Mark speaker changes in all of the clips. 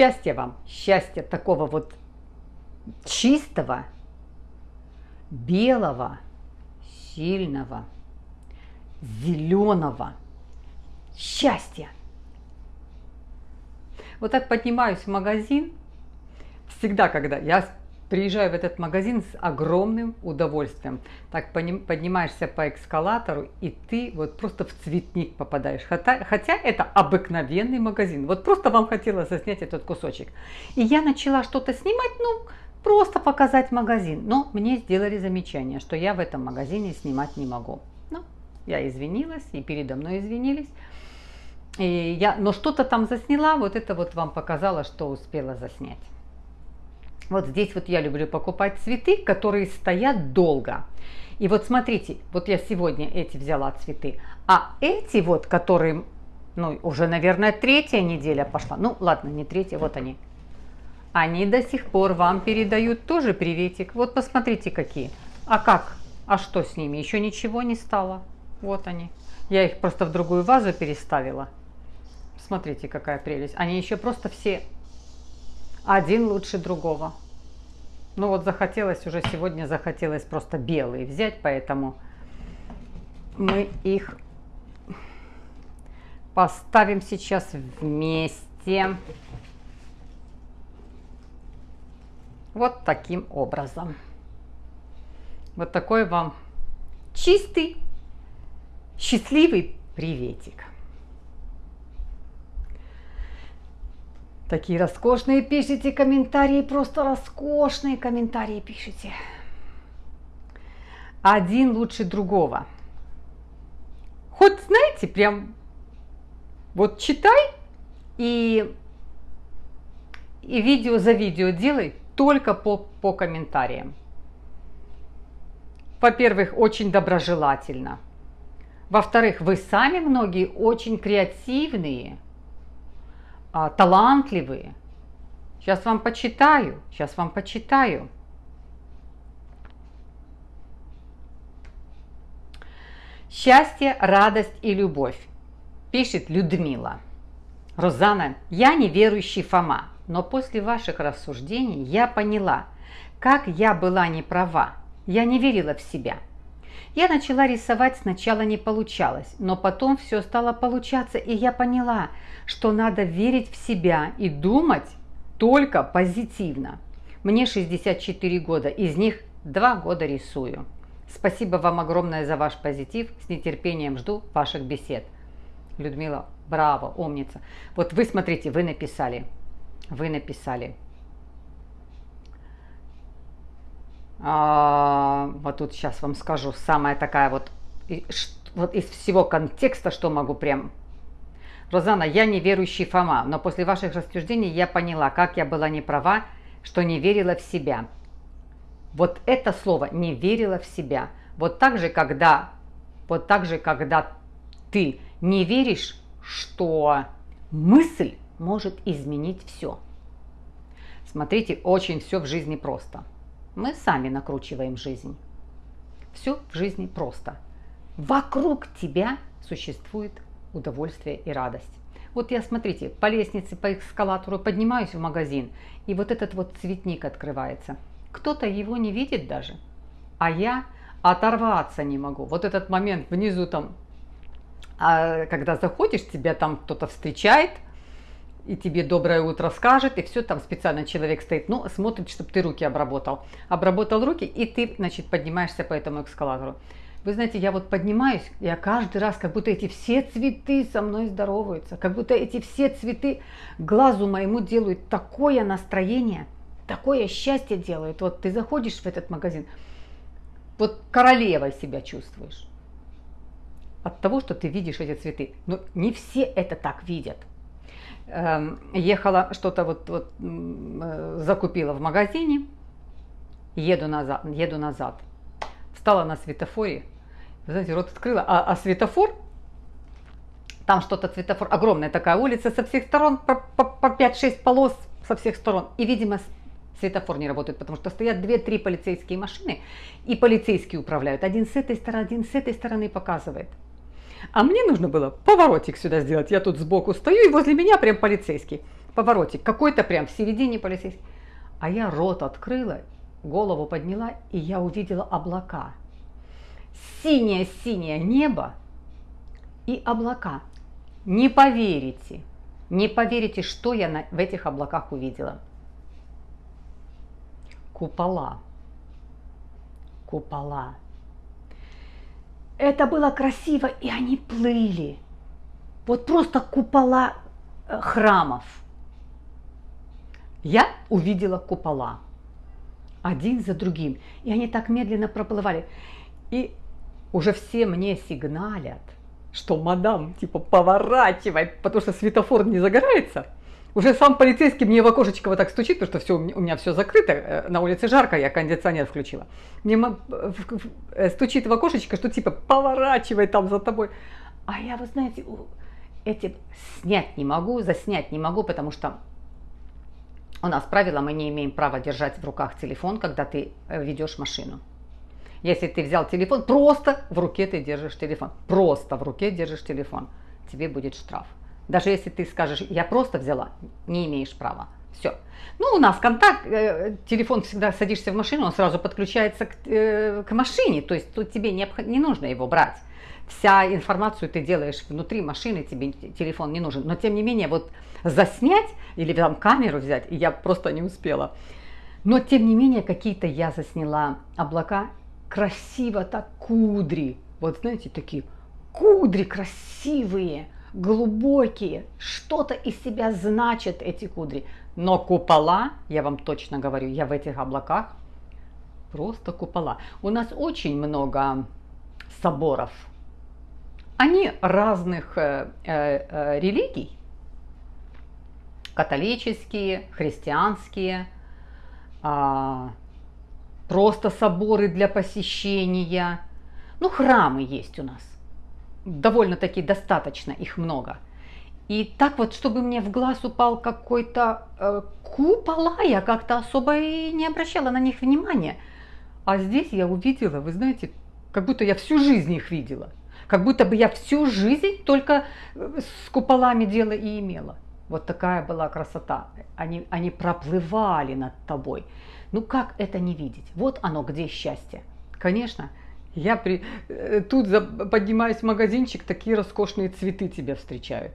Speaker 1: Счастья вам, счастья такого вот чистого, белого, сильного, зеленого счастья. Вот так поднимаюсь в магазин, всегда, когда я приезжаю в этот магазин с огромным удовольствием. Так поднимаешься по эскалатору, и ты вот просто в цветник попадаешь. Хотя, хотя это обыкновенный магазин. Вот просто вам хотелось заснять этот кусочек. И я начала что-то снимать, ну, просто показать магазин. Но мне сделали замечание, что я в этом магазине снимать не могу. Ну, я извинилась, и передо мной извинились. И я, но что-то там засняла, вот это вот вам показала, что успела заснять. Вот здесь вот я люблю покупать цветы, которые стоят долго. И вот смотрите, вот я сегодня эти взяла цветы, а эти вот, которые, ну, уже, наверное, третья неделя пошла. Ну, ладно, не третья, вот они. Они до сих пор вам передают тоже приветик. Вот посмотрите какие. А как? А что с ними? Еще ничего не стало. Вот они. Я их просто в другую вазу переставила. Смотрите, какая прелесть. Они еще просто все один лучше другого. Ну вот захотелось уже сегодня, захотелось просто белые взять, поэтому мы их поставим сейчас вместе. Вот таким образом. Вот такой вам чистый, счастливый приветик. Такие роскошные пишите комментарии, просто роскошные комментарии пишите. Один лучше другого. Хоть, знаете, прям вот читай и, и видео за видео делай только по, по комментариям. Во-первых, очень доброжелательно. Во-вторых, вы сами многие очень креативные – а, талантливые. Сейчас вам почитаю, сейчас вам почитаю. Счастье, радость и любовь, пишет Людмила. Розана, я неверующий Фома, но после ваших рассуждений я поняла, как я была не права. Я не верила в себя. Я начала рисовать, сначала не получалось, но потом все стало получаться, и я поняла, что надо верить в себя и думать только позитивно. Мне 64 года, из них 2 года рисую. Спасибо вам огромное за ваш позитив. С нетерпением жду ваших бесед. Людмила, браво, умница. Вот вы смотрите, вы написали. Вы написали. А, вот тут сейчас вам скажу. Самая такая вот, вот из всего контекста, что могу прям Розана, я неверующий Фома, но после ваших рассуждений я поняла, как я была не права, что не верила в себя. Вот это слово «не верила в себя». Вот так же, когда, вот так же, когда ты не веришь, что мысль может изменить все. Смотрите, очень все в жизни просто. Мы сами накручиваем жизнь. Все в жизни просто. Вокруг тебя существует удовольствие и радость. Вот я, смотрите, по лестнице, по эскалатору поднимаюсь в магазин, и вот этот вот цветник открывается. Кто-то его не видит даже, а я оторваться не могу. Вот этот момент внизу там, а, когда заходишь, тебя там кто-то встречает, и тебе доброе утро скажет, и все, там специально человек стоит, ну, смотрит, чтобы ты руки обработал. Обработал руки, и ты, значит, поднимаешься по этому эскалатору. Вы знаете, я вот поднимаюсь, я каждый раз, как будто эти все цветы со мной здороваются, как будто эти все цветы глазу моему делают такое настроение, такое счастье делают. Вот ты заходишь в этот магазин, вот королевой себя чувствуешь от того, что ты видишь эти цветы. Но не все это так видят. Эм, ехала что-то вот, вот э, закупила в магазине, еду назад, еду назад встала на светофоре, вы знаете, рот открыла, а, а светофор, там что-то светофор, огромная такая улица со всех сторон, по, по, по 5-6 полос со всех сторон. И, видимо, светофор не работает, потому что стоят 2-3 полицейские машины, и полицейские управляют. Один с этой стороны, один с этой стороны показывает. А мне нужно было поворотик сюда сделать. Я тут сбоку стою, и возле меня прям полицейский. поворотик, какой-то прям в середине полицейский. А я рот открыла, голову подняла, и я увидела облака. Синее-синее небо и облака. Не поверите, не поверите, что я на, в этих облаках увидела. Купола. Купола. Это было красиво, и они плыли. Вот просто купола э, храмов. Я увидела купола один за другим. И они так медленно проплывали. И уже все мне сигналят, что мадам, типа, поворачивай, потому что светофор не загорается. Уже сам полицейский мне в окошечко вот так стучит, потому что все, у меня все закрыто, э, на улице жарко, я кондиционер включила. Мне э, стучит в окошечко, что типа поворачивай там за тобой. А я, вы знаете, эти снять не могу, заснять не могу, потому что у нас правило, мы не имеем права держать в руках телефон, когда ты э, ведешь машину. Если ты взял телефон, просто в руке ты держишь телефон. Просто в руке держишь телефон. Тебе будет штраф. Даже если ты скажешь, я просто взяла, не имеешь права. Все. Ну, у нас контакт, э, телефон всегда садишься в машину, он сразу подключается к, э, к машине, то есть тут тебе не, не нужно его брать. Вся информацию ты делаешь внутри машины, тебе телефон не нужен. Но тем не менее, вот заснять или там камеру взять, я просто не успела. Но тем не менее, какие-то я засняла облака, красиво так кудри. Вот знаете, такие кудри красивые глубокие, что-то из себя значат эти кудри. Но купола, я вам точно говорю, я в этих облаках, просто купола. У нас очень много соборов. Они разных э, э, э религий, католические, христианские, э, просто соборы для посещения. Ну, храмы есть у нас довольно-таки достаточно, их много. И так вот, чтобы мне в глаз упал какой-то э, купола, я как-то особо и не обращала на них внимания. А здесь я увидела, вы знаете, как будто я всю жизнь их видела. Как будто бы я всю жизнь только э, с куполами дело и имела. Вот такая была красота. Они, они проплывали над тобой. Ну как это не видеть? Вот оно, где счастье. Конечно, я при... Э, тут поднимаюсь в магазинчик, такие роскошные цветы тебя встречают.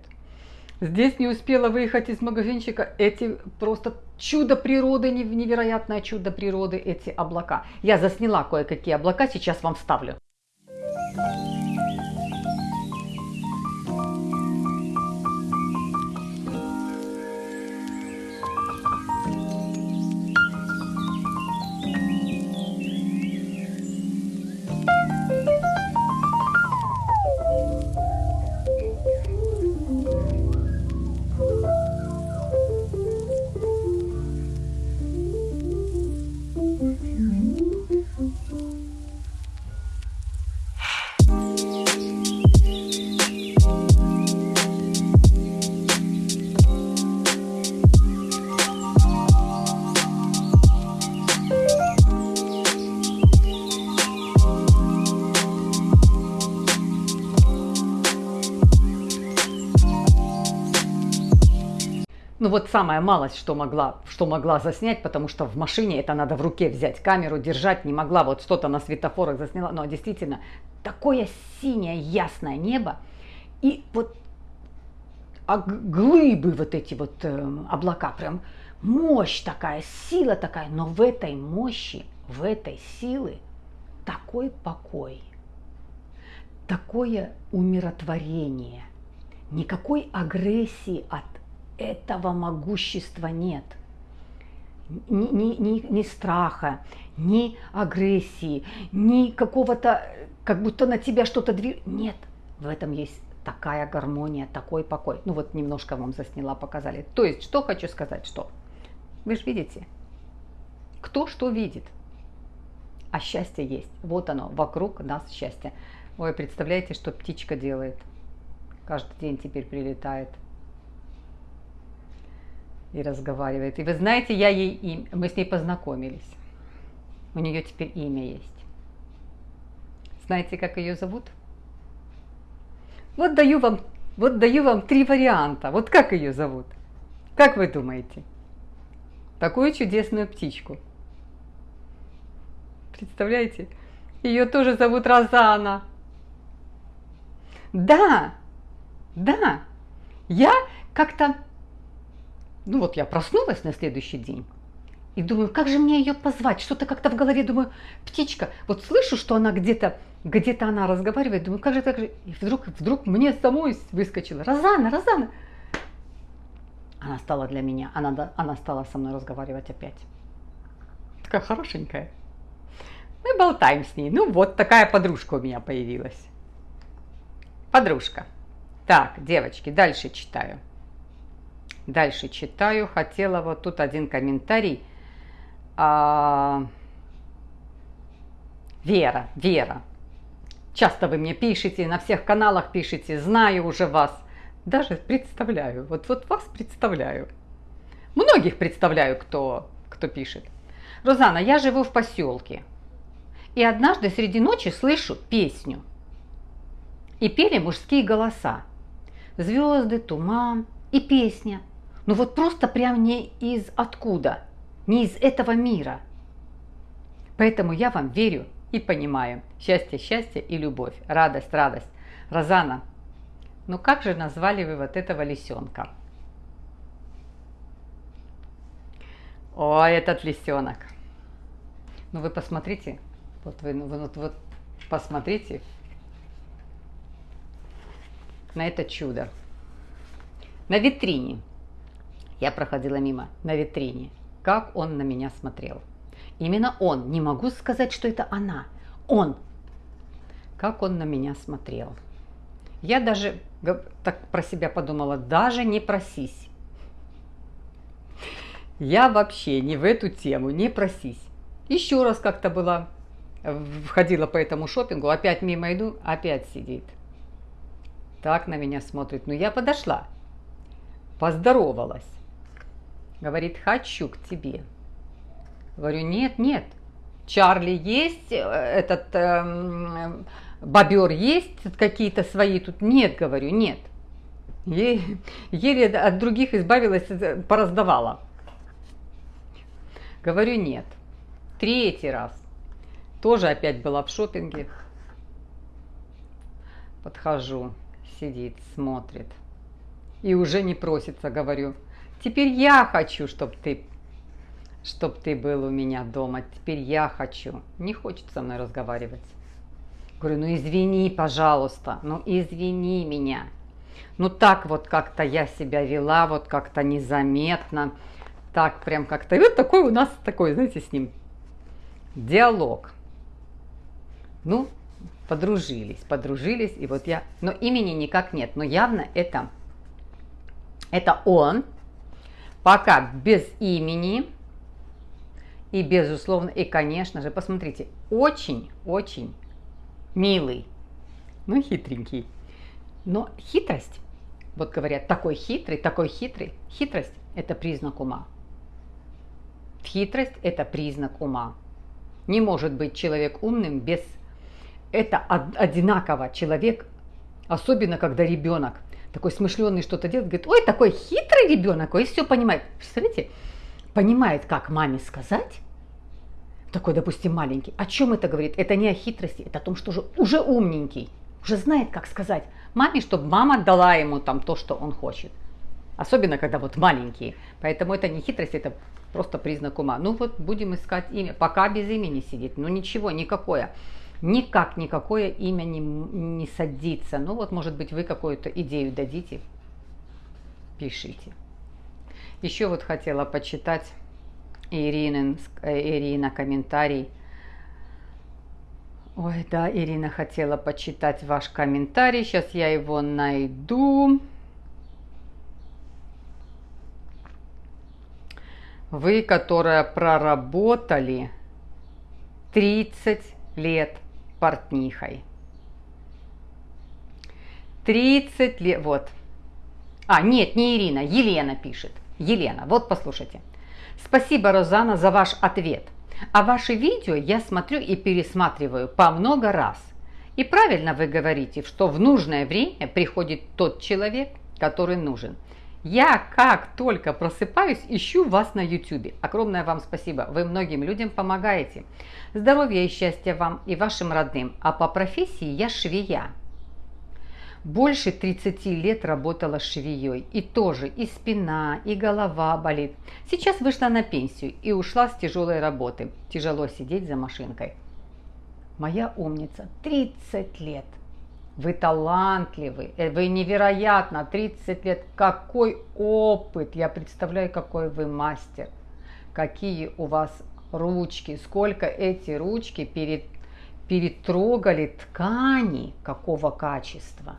Speaker 1: Здесь не успела выехать из магазинчика, эти просто чудо природы, невероятное чудо природы, эти облака. Я засняла кое-какие облака, сейчас вам вставлю. Ну вот самая малость, что могла, что могла заснять, потому что в машине это надо в руке взять камеру, держать, не могла, вот что-то на светофорах засняла, но действительно такое синее ясное небо и вот а глыбы вот эти вот э, облака, прям. Мощь такая, сила такая, но в этой мощи, в этой силы такой покой, такое умиротворение, никакой агрессии от этого могущества нет. Ни, ни, ни, ни страха, ни агрессии, ни какого-то, как будто на тебя что-то движется. Нет, в этом есть такая гармония, такой покой. Ну вот немножко вам засняла, показали. То есть, что хочу сказать, что вы же видите, кто что видит, а счастье есть. Вот оно, вокруг нас счастье. Ой, представляете, что птичка делает? Каждый день теперь прилетает – и разговаривает. И вы знаете, я ей им, мы с ней познакомились. У нее теперь имя есть. Знаете, как ее зовут? Вот даю вам, вот даю вам три варианта. Вот как ее зовут? Как вы думаете? Такую чудесную птичку. Представляете? Ее тоже зовут Розана. Да, да. Я как-то, ну вот я проснулась на следующий день и думаю, как же мне ее позвать? Что-то как-то в голове думаю, птичка, вот слышу, что она где-то, где-то она разговаривает, думаю, как же так же? И вдруг, вдруг мне самой выскочила, Розана, Розана. Она стала для меня, она, она стала со мной разговаривать опять. Такая хорошенькая. Мы болтаем с ней. Ну вот такая подружка у меня появилась. Подружка. Так, девочки, дальше читаю. Дальше читаю. Хотела вот тут один комментарий – а, Вера, Вера. Часто вы мне пишете, на всех каналах пишете, знаю уже вас. Даже представляю, вот, вот вас представляю. Многих представляю, кто, кто пишет. Розана, я живу в поселке. И однажды среди ночи слышу песню. И пели мужские голоса. Звезды, туман и песня. Ну вот просто прям не из откуда – не из этого мира. Поэтому я вам верю и понимаю. Счастье, счастье и любовь, радость, радость. Розана, ну как же назвали вы вот этого лисенка? О, этот лисенок. Ну вы посмотрите, вот вы, ну, вот, вот посмотрите на это чудо. На витрине. Я проходила мимо, на витрине как он на меня смотрел. Именно он, не могу сказать, что это она, он. Как он на меня смотрел. Я даже так про себя подумала, даже не просись. Я вообще не в эту тему, не просись. Еще раз как-то была, входила по этому шопингу, опять мимо иду, опять сидит. Так на меня смотрит. Ну, я подошла, поздоровалась. Говорит, хочу к тебе. Говорю, нет, нет. Чарли есть, э, этот э, бобер есть, какие-то свои тут. Нет, говорю, нет. Еле, еле от других избавилась, э, пораздавала. Говорю, нет. Третий раз. Тоже опять была в шопинге. Подхожу, сидит, смотрит. И уже не просится, говорю, Теперь я хочу, чтобы ты, чтоб ты был у меня дома. Теперь я хочу. Не хочет со мной разговаривать. Говорю, ну извини, пожалуйста, ну извини меня. Ну так вот как-то я себя вела, вот как-то незаметно. Так прям как-то. И вот такой у нас такой, знаете, с ним диалог. Ну, подружились, подружились, и вот я, но имени никак нет, но явно это, это он, Пока без имени. И безусловно, и конечно же, посмотрите, очень-очень милый, ну хитренький. Но хитрость, вот говорят, такой хитрый, такой хитрый, хитрость – это признак ума. Хитрость – это признак ума. Не может быть человек умным без... Это одинаково человек, особенно когда ребенок такой смышленый что-то делает, говорит, ой, такой хитрый ребенок, ой, все понимает. Представляете, понимает, как маме сказать, такой, допустим, маленький. О чем это говорит? Это не о хитрости, это о том, что уже, уже умненький, уже знает, как сказать маме, чтобы мама дала ему там то, что он хочет. Особенно, когда вот маленькие. Поэтому это не хитрость, это просто признак ума. Ну вот будем искать имя. Пока без имени сидит. Ну ничего, никакое никак никакое имя не, не садится. Ну вот, может быть, вы какую-то идею дадите, пишите. Еще вот хотела почитать Ирины, э, Ирина комментарий. Ой, да, Ирина хотела почитать ваш комментарий. Сейчас я его найду. Вы, которая проработали 30 лет портнихой. 30 лет, вот. А, нет, не Ирина, Елена пишет. Елена, вот послушайте. Спасибо, Розана, за ваш ответ. А ваши видео я смотрю и пересматриваю по много раз. И правильно вы говорите, что в нужное время приходит тот человек, который нужен. Я как только просыпаюсь, ищу вас на YouTube. Огромное вам спасибо. Вы многим людям помогаете. Здоровья и счастья вам и вашим родным. А по профессии я швея. Больше 30 лет работала швеей. И тоже и спина, и голова болит. Сейчас вышла на пенсию и ушла с тяжелой работы. Тяжело сидеть за машинкой. Моя умница, 30 лет. Вы талантливы, э, вы невероятно, 30 лет. Какой опыт, я представляю, какой вы мастер. Какие у вас ручки, сколько эти ручки перед, перетрогали ткани, какого качества.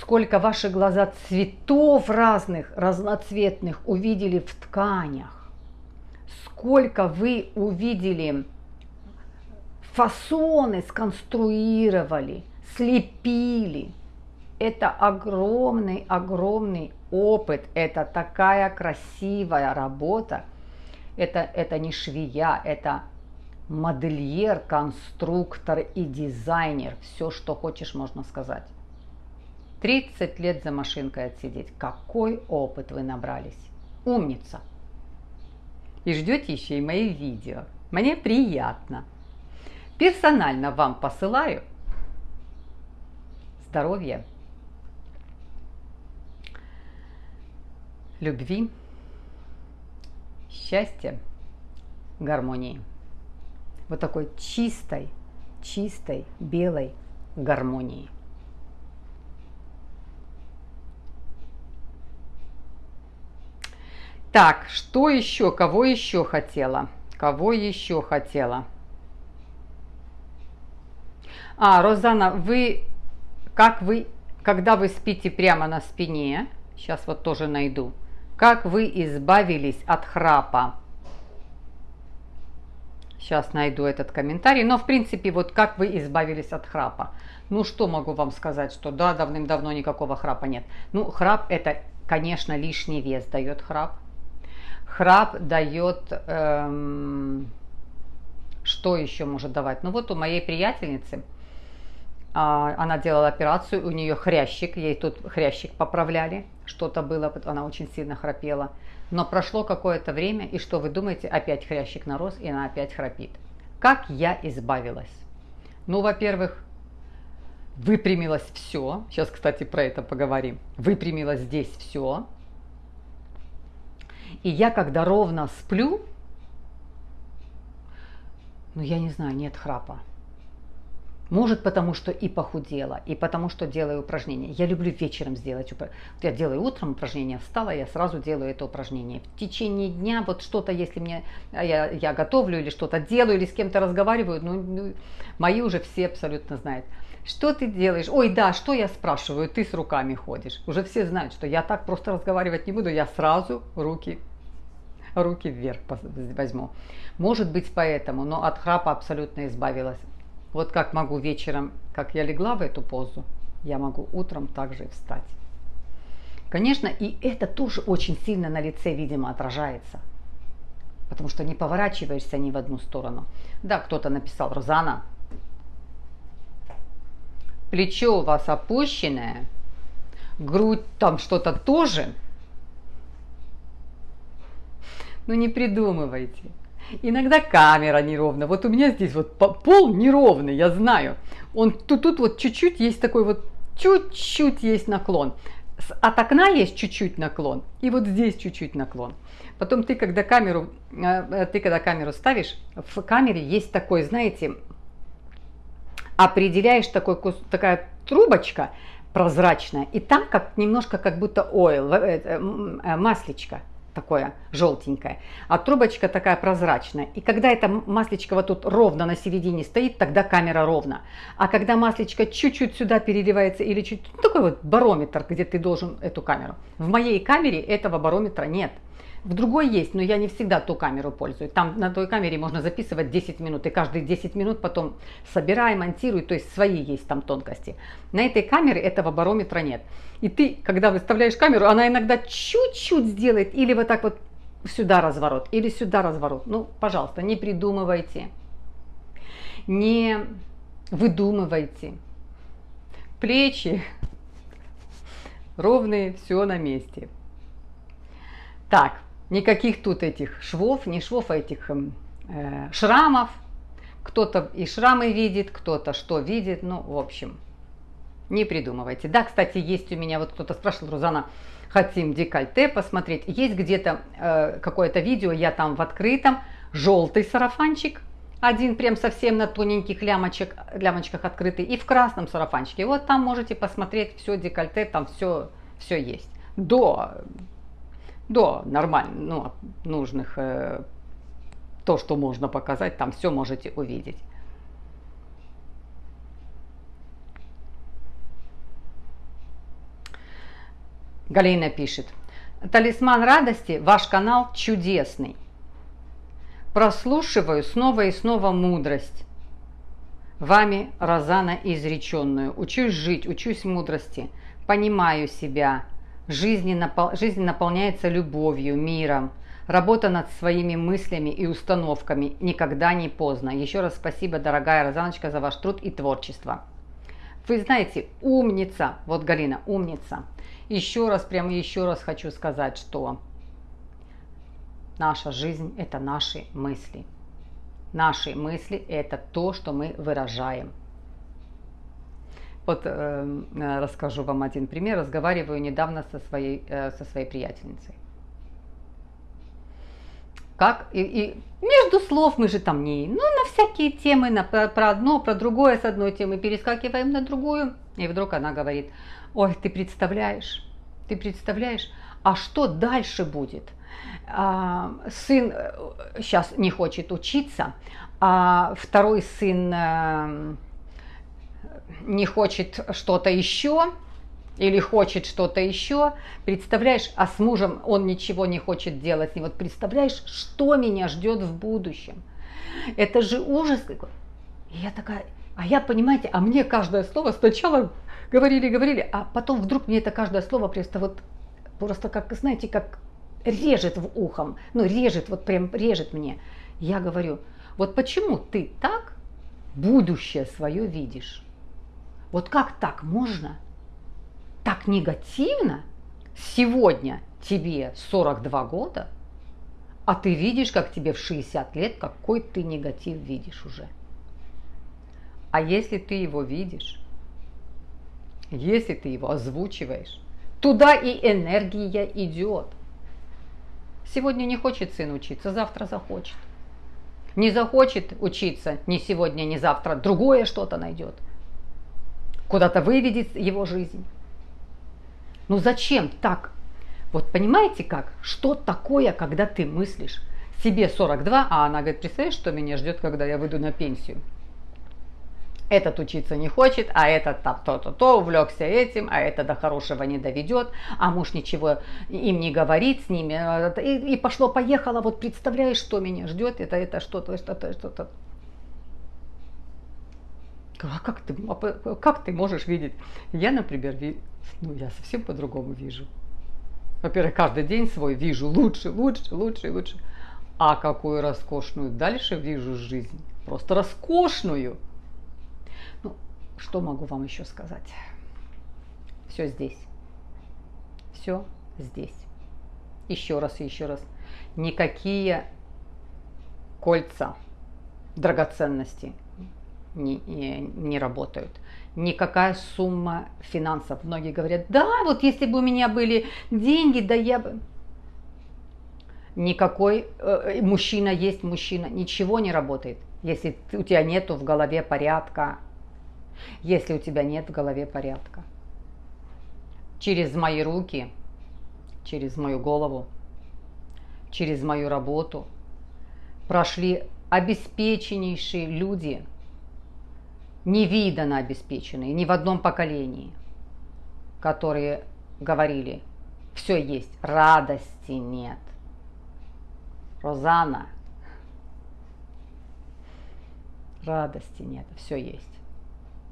Speaker 1: Сколько ваши глаза цветов разных, разноцветных увидели в тканях. Сколько вы увидели фасоны, сконструировали – слепили. Это огромный, огромный опыт, это такая красивая работа. Это, это не швея, это модельер, конструктор и дизайнер. Все, что хочешь, можно сказать. 30 лет за машинкой отсидеть. Какой опыт вы набрались. Умница. И ждете еще и мои видео. Мне приятно. Персонально вам посылаю здоровья, любви, счастья, гармонии. Вот такой чистой, чистой, белой гармонии. Так, что еще? Кого еще хотела? Кого еще хотела? А, Розана, вы как вы, когда вы спите прямо на спине, сейчас вот тоже найду, как вы избавились от храпа. Сейчас найду этот комментарий. Но, в принципе, вот как вы избавились от храпа. Ну, что могу вам сказать, что да, давным-давно никакого храпа нет. Ну, храп это, конечно, лишний вес дает храп. Храп дает... Эм, что еще может давать? Ну, вот у моей приятельницы она делала операцию, у нее хрящик, ей тут хрящик поправляли, что-то было, она очень сильно храпела. Но прошло какое-то время, и что вы думаете, опять хрящик нарос, и она опять храпит. Как я избавилась? Ну, во-первых, выпрямилось все. Сейчас, кстати, про это поговорим. Выпрямилось здесь все. И я, когда ровно сплю, ну, я не знаю, нет храпа. Может, потому что и похудела, и потому что делаю упражнения. Я люблю вечером сделать упражнение. Я делаю утром упражнение, встала, я сразу делаю это упражнение. В течение дня вот что-то, если мне а, я, я готовлю или что-то делаю, или с кем-то разговариваю, ну, ну, мои уже все абсолютно знают. Что ты делаешь? Ой, да, что я спрашиваю? Ты с руками ходишь. Уже все знают, что я так просто разговаривать не буду, я сразу руки руки вверх возьму. Может быть поэтому, но от храпа абсолютно избавилась. Вот как могу вечером, как я легла в эту позу, я могу утром также встать. Конечно, и это тоже очень сильно на лице, видимо, отражается. Потому что не поворачиваешься ни в одну сторону. Да, кто-то написал, Розана, плечо у вас опущенное, грудь там что-то тоже. Ну не придумывайте. Иногда камера неровная. Вот у меня здесь вот пол неровный, я знаю. Он тут, тут вот чуть-чуть есть такой вот, чуть-чуть есть наклон. От окна есть чуть-чуть наклон, и вот здесь чуть-чуть наклон. Потом ты, когда камеру, э, э, ты когда камеру ставишь, в камере есть такой, знаете, определяешь такой, такая трубочка прозрачная, и там как немножко как будто ойл, маслечко такое желтенькое, а трубочка такая прозрачная. И когда эта маслечко вот тут ровно на середине стоит, тогда камера ровно. А когда маслечко чуть-чуть сюда переливается или чуть ну, такой вот барометр, где ты должен эту камеру. В моей камере этого барометра нет. В другой есть, но я не всегда ту камеру пользуюсь. Там на той камере можно записывать 10 минут, и каждые 10 минут потом собирай, монтируй, то есть свои есть там тонкости. На этой камере этого барометра нет. И ты, когда выставляешь камеру, она иногда чуть-чуть сделает, или вот так вот сюда разворот, или сюда разворот. Ну, пожалуйста, не придумывайте, не выдумывайте. Плечи ровные, все на месте. Так, никаких тут этих швов, не швов, а этих эм, э, шрамов. Кто-то и шрамы видит, кто-то что видит, ну, в общем, не придумывайте. Да, кстати, есть у меня, вот кто-то спрашивал, Рузана, хотим декольте посмотреть. Есть где-то э, какое-то видео, я там в открытом, желтый сарафанчик, один прям совсем на тоненьких лямочек, лямочках открытый, и в красном сарафанчике. Вот там можете посмотреть все декольте, там все, все есть. До, до нормальных, ну, нужных, э, то, что можно показать, там все можете увидеть. Галина пишет. Талисман радости, ваш канал чудесный. Прослушиваю снова и снова мудрость. Вами, Розана, изреченную. Учусь жить, учусь мудрости. Понимаю себя. Жизнь, напол... Жизнь наполняется любовью, миром. Работа над своими мыслями и установками никогда не поздно. Еще раз спасибо, дорогая Розаночка, за ваш труд и творчество. Вы знаете, умница, вот Галина, умница. Еще раз, прямо еще раз хочу сказать, что Наша жизнь – это наши мысли. Наши мысли – это то, что мы выражаем. Вот э, расскажу вам один пример. Разговариваю недавно со своей, э, со своей приятельницей. Как? И, и между слов мы же там не, ну, на всякие темы, на, про одно, про другое с одной темы перескакиваем на другую. И вдруг она говорит, ой, ты представляешь, ты представляешь, а что дальше будет? А, сын сейчас э, не хочет учиться, а второй сын э, не хочет что-то еще или хочет что-то еще, представляешь, а с мужем он ничего не хочет делать. И вот представляешь, что меня ждет в будущем. Это же ужас какой. И я такая, а я, понимаете, а мне каждое слово сначала говорили, говорили, а потом вдруг мне это каждое слово просто вот, просто как, знаете, как режет в ухом, ну режет, вот прям режет мне. Я говорю, вот почему ты так будущее свое видишь? Вот как так можно? Так негативно? Сегодня тебе 42 года, а ты видишь, как тебе в 60 лет, какой ты негатив видишь уже. А если ты его видишь, если ты его озвучиваешь, туда и энергия идет – Сегодня не хочет сын учиться, завтра захочет. Не захочет учиться ни сегодня, ни завтра, другое что-то найдет. Куда-то выведет его жизнь. Ну зачем так? Вот понимаете как? Что такое, когда ты мыслишь? Себе 42, а она говорит, представляешь, что меня ждет, когда я выйду на пенсию? этот учиться не хочет, а этот там то-то, то, увлекся этим, а это до хорошего не доведет, а муж ничего им не говорит с ними. И, и пошло-поехало, вот представляешь, что меня ждет, это, это что-то, что-то, что-то. А как ты, а как ты можешь видеть? Я, например, ви, ну, я совсем по-другому вижу. Во-первых, каждый день свой вижу лучше, лучше, лучше, лучше. А какую роскошную дальше вижу жизнь. Просто роскошную. Что могу вам еще сказать? Все здесь. Все здесь. Еще раз и еще раз. Никакие кольца, драгоценности не, не, работают. Никакая сумма финансов. Многие говорят, да, вот если бы у меня были деньги, да я бы... Никакой э, мужчина есть мужчина, ничего не работает, если у тебя нету в голове порядка, если у тебя нет в голове порядка. Через мои руки, через мою голову, через мою работу прошли обеспеченнейшие люди, невиданно обеспеченные, ни в одном поколении, которые говорили, все есть, радости нет. Розана, радости нет, все есть.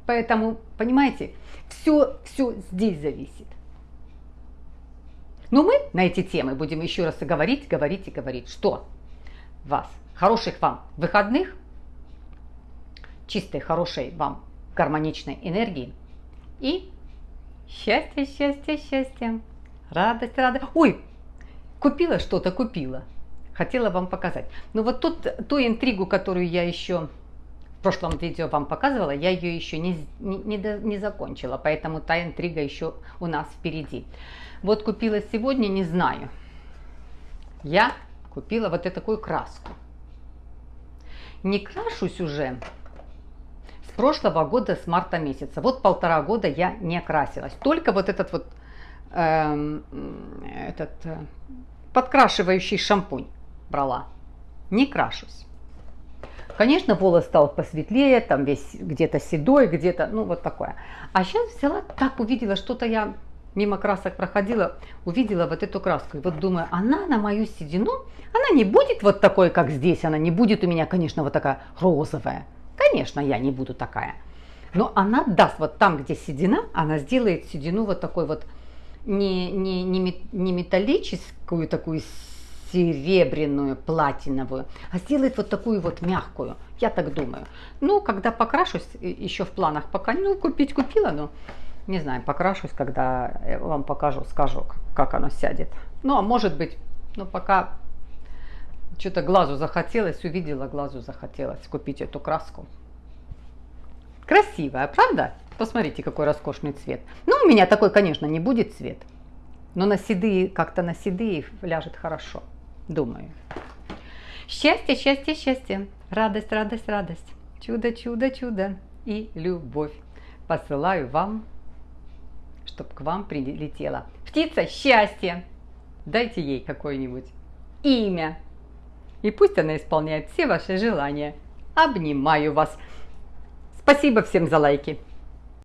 Speaker 1: Поэтому, понимаете, все, все здесь зависит. Но мы на эти темы будем еще раз говорить, говорить и говорить. Что? Вас. Хороших вам выходных, чистой, хорошей вам гармоничной энергии и Счастье, счастье, счастье. Радость, радость. Ой, купила что-то, купила. Хотела вам показать. Ну вот тут ту интригу, которую я еще в прошлом видео вам показывала, я ее еще не, не, не, не закончила, поэтому та интрига еще у нас впереди. Вот купила сегодня, не знаю. Я купила вот такую краску. Не крашусь уже прошлого года, с марта месяца. Вот полтора года я не красилась. Только вот этот вот э, этот э, подкрашивающий шампунь брала. Не крашусь. Конечно, волос стал посветлее, там весь где-то седой, где-то, ну вот такое. А сейчас взяла, так увидела, что-то я мимо красок проходила, увидела вот эту краску. И вот думаю, она на мою седину, она не будет вот такой, как здесь, она не будет у меня, конечно, вот такая розовая. Конечно, я не буду такая. Но она даст вот там, где седина, она сделает седину вот такой вот не, не, не, не металлическую такую серебряную, платиновую, а сделает вот такую вот мягкую. Я так думаю. Ну, когда покрашусь, еще в планах пока, ну, купить купила, но не знаю, покрашусь, когда вам покажу, скажу, как оно сядет. Ну, а может быть, ну, пока что-то глазу захотелось, увидела, глазу захотелось купить эту краску. Красивая, правда? Посмотрите, какой роскошный цвет. Ну, у меня такой, конечно, не будет цвет. Но на седые, как-то на седые ляжет хорошо думаю. Счастье, счастье, счастье, радость, радость, радость, чудо, чудо, чудо и любовь посылаю вам, чтобы к вам прилетела птица счастья. Дайте ей какое-нибудь имя, и пусть она исполняет все ваши желания. Обнимаю вас. Спасибо всем за лайки.